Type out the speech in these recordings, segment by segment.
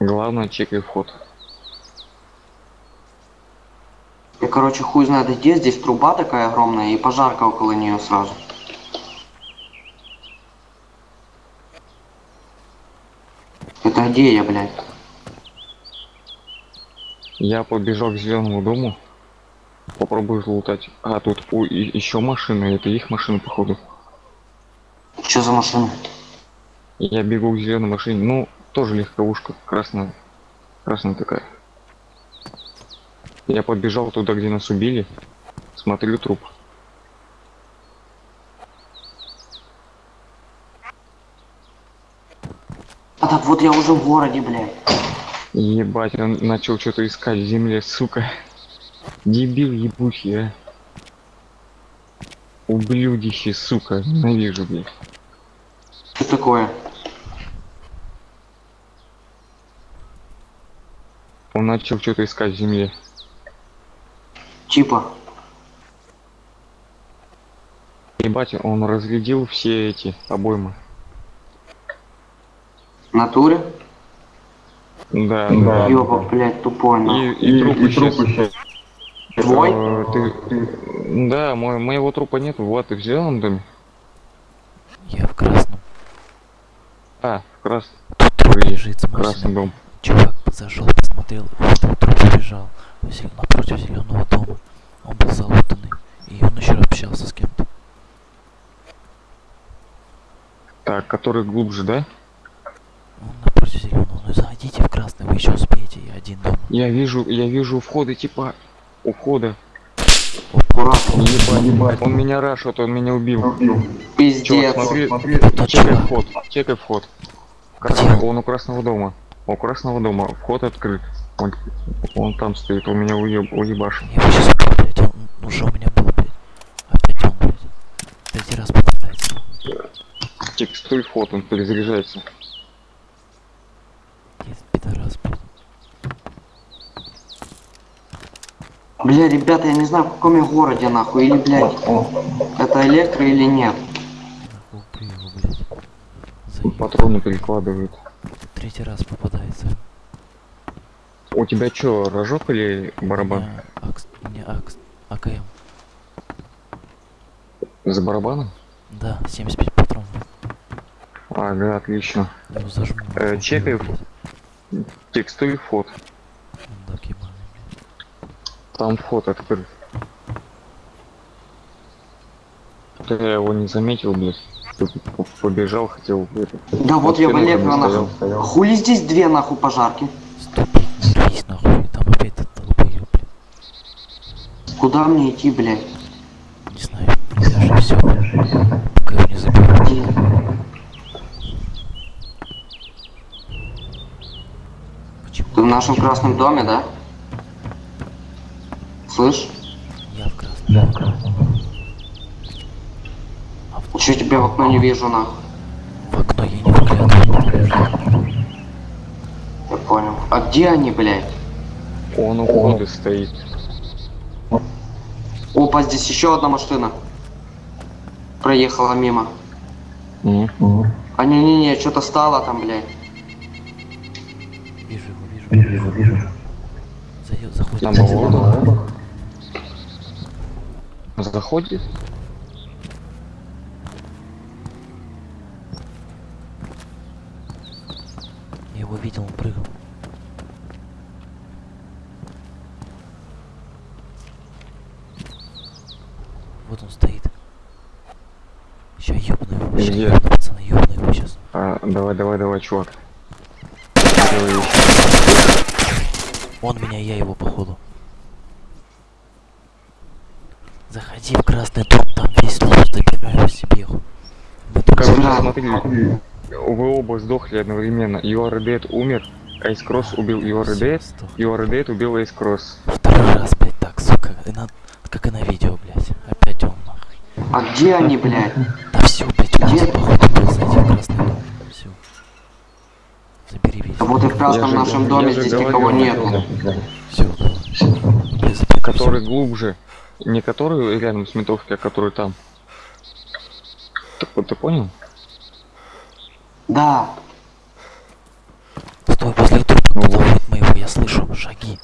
Главное, чекай вход. Я, короче, хуй знает где, здесь труба такая огромная и пожарка около нее сразу. Это где я, блядь? Я побежал к зеленому дому. Попробую лутать. А, тут у, еще машины. Это их машины, походу. Что за машина? Я бегу к зеленой машине. Ну, тоже легковушка. Красная. Красная такая. Я побежал туда, где нас убили. Смотрю труп. А так вот я уже в городе, блядь. Ебать, он начал что-то искать в земле, сука. Дебил ебучий, а. Ублюдище, сука. Ненавижу, блядь. Что такое? Он начал что-то искать в земле. Типа. Ебать, он разглядел все эти обоймы. Натуре? Да, да. Ёба, блядь, тупой, И, нахуй. и, труп исчез. Твой? Э, ты... Да, мой, моего трупа нет. Вот, ты в зеленом доме? Я в красном. А, в крас... Тут труп лежит, красный дом. Чувак зашел, посмотрел, увидел труп убежал. Зел- Напротив зеленого дома. Он был залутанный. И он еще общался с кем-то. Так, который глубже, да? Он напротив зеленого. Ну заходите в красный, вы еще успеете. Я один дома. Я вижу, я вижу у входа, типа, у входа. Ебать, ебать. Он меня рашит, он меня убил. Чувак, Пиздец. смотри, Тот чекай чувак. вход, чекай вход. Он? Он у красного дома. У красного дома. Вход открыт. Он, он там стоит, он меня уеб, уебашил. Я его сейчас убью, блядь. Он уже у меня был, блядь. Опять он, блядь. Третий раз попадается. Текстурь вход, он перезаряжается. Есть пидорас, блядь. Бля, ребята, я не знаю, в каком я городе, нахуй. Или, блядь, это электро или нет. Нахуй убью его, блядь. Заебал. Патроны перекладывают. Третий раз попадается. У тебя чё, рожок или барабан? Не, акс, АКМ. За барабаном? Да, 75 патронов. Ага, отлично. Его зажму. Э, чекай. Текстурь вход. Мудак ебаный, Там вход открыт. Да Я его не заметил, блядь. Побежал, хотел Да вот я в спину электро, там нахуй. стоял, Хули здесь две, нахуй, пожарки? не рвись нахуй. Там опять этот долбоёб, блядь. Куда мне идти, блядь? Не знаю, я же все, пока его не заберу. Ты в нашем красном доме, да? Слышь? Я в красном. Да, в красном. Чё тебя в окно не вижу, нахуй? в окно я не выглядываю. Я понял. А где они, блядь? Он у входа стоит. Опа, здесь еще одна машина. Проехала мимо. М. А не-не-не, что-то стало там, блядь. Вижу его, вижу. Вижу, вижу. Заходит. На болото. Заходит? Его видел, он прыгал. Вот он стоит. Ща ёбну его, Где? ёбну, пацаны, ёбну его сейчас. А, давай, давай, давай, чувак. Он меня, я его, походу. Заходи в красный дом, там весь лут, забираю себе. Мы тут смотри, вы оба сдохли одновременно. Dead умер, Ace Cross убил are dead убил Ace Cross. Второй раз, блядь, так, сука. И на... Как и на видео, блядь. Опять он, нахуй. А где они, блядь? Да все, блядь, Где? походу, был дом. Все. Забери весь. Да вот и в красном нашем доме здесь никого я нет. говорю. Все, Который глубже. Не который рядом с ментовкой, а который там. Так вот ты понял? Да. Стой, возле трупа Ну, Ловит моего, я слышу шаги.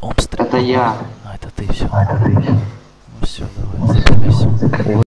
Он стреляет. Это я. А, это ты все. Ну все, давай, закрывайся.